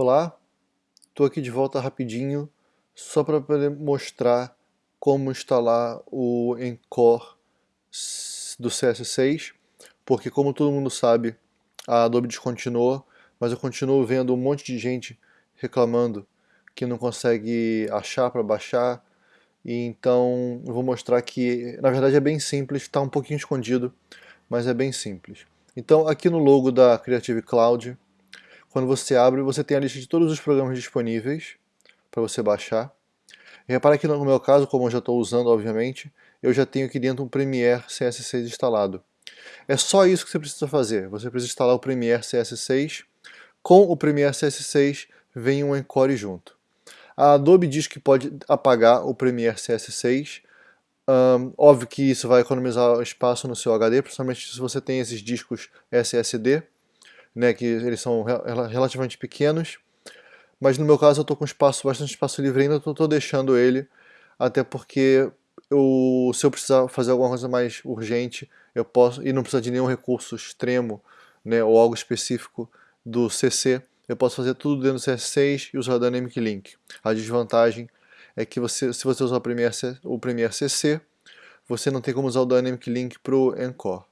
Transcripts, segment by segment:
Olá, estou aqui de volta rapidinho só para poder mostrar como instalar o Encore do CS6 porque como todo mundo sabe a Adobe descontinuou mas eu continuo vendo um monte de gente reclamando que não consegue achar para baixar e então eu vou mostrar que na verdade é bem simples, está um pouquinho escondido mas é bem simples. Então aqui no logo da Creative Cloud quando você abre, você tem a lista de todos os programas disponíveis para você baixar. E repara que no meu caso, como eu já estou usando, obviamente, eu já tenho aqui dentro um Premiere CS6 instalado. É só isso que você precisa fazer. Você precisa instalar o Premiere CS6. Com o Premiere CS6 vem um Encore junto. A Adobe diz que pode apagar o Premiere CS6. Um, óbvio que isso vai economizar espaço no seu HD, principalmente se você tem esses discos SSD né, que eles são relativamente pequenos, mas no meu caso eu estou com espaço, bastante espaço livre ainda, estou deixando ele, até porque eu, se eu precisar fazer alguma coisa mais urgente, eu posso, e não precisa de nenhum recurso extremo, né, ou algo específico do CC, eu posso fazer tudo dentro do CS6 e usar o Dynamic Link. A desvantagem é que você, se você usar o Premiere, o Premiere CC, você não tem como usar o Dynamic Link para o Encore.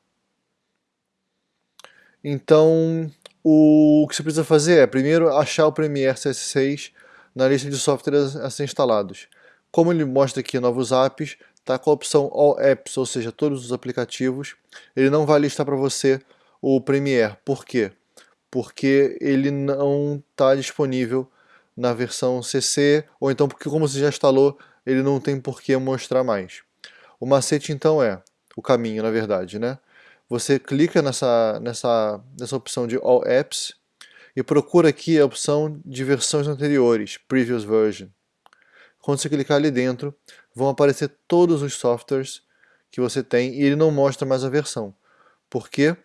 Então, o que você precisa fazer é, primeiro, achar o Premiere CS6 na lista de softwares a ser instalados. Como ele mostra aqui novos apps, está com a opção All Apps, ou seja, todos os aplicativos. Ele não vai listar para você o Premiere. Por quê? Porque ele não está disponível na versão CC, ou então porque como você já instalou, ele não tem por que mostrar mais. O macete então é, o caminho na verdade, né? Você clica nessa, nessa, nessa opção de All Apps e procura aqui a opção de versões anteriores, Previous Version. Quando você clicar ali dentro, vão aparecer todos os softwares que você tem e ele não mostra mais a versão. Por quê?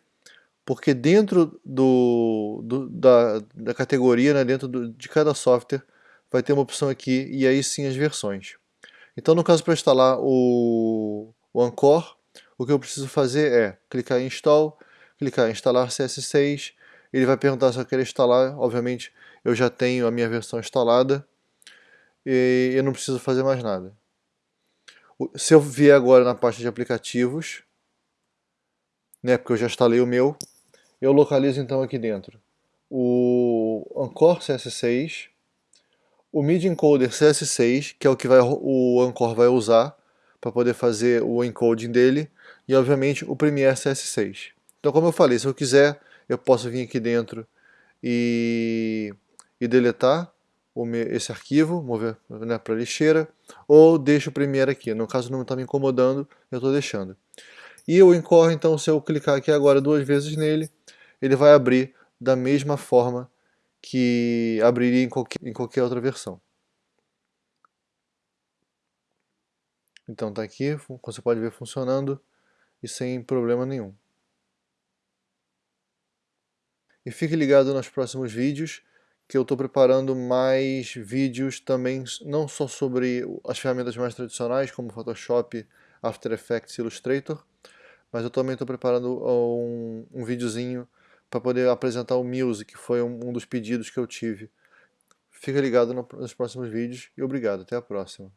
Porque dentro do, do da, da categoria, né, dentro do, de cada software, vai ter uma opção aqui e aí sim as versões. Então no caso para instalar o, o Encore, o que eu preciso fazer é clicar em Install, clicar em Instalar CS6, ele vai perguntar se eu quero instalar, obviamente eu já tenho a minha versão instalada. E eu não preciso fazer mais nada. Se eu vier agora na parte de aplicativos, né, porque eu já instalei o meu, eu localizo então aqui dentro o Anchor CS6, o MIDI Encoder CS6, que é o que vai, o Anchor vai usar para poder fazer o encoding dele, e obviamente o Premiere CS6. Então como eu falei, se eu quiser, eu posso vir aqui dentro e, e deletar esse arquivo, mover né, para a lixeira, ou deixo o Premiere aqui. No caso não está me incomodando, eu estou deixando. E o Encore, então, se eu clicar aqui agora duas vezes nele, ele vai abrir da mesma forma que abriria em qualquer, em qualquer outra versão. Então está aqui, você pode ver funcionando e sem problema nenhum. E fique ligado nos próximos vídeos, que eu estou preparando mais vídeos também, não só sobre as ferramentas mais tradicionais, como Photoshop, After Effects e Illustrator, mas eu também estou preparando um, um videozinho para poder apresentar o Muse, que foi um, um dos pedidos que eu tive. Fica ligado no, nos próximos vídeos e obrigado, até a próxima.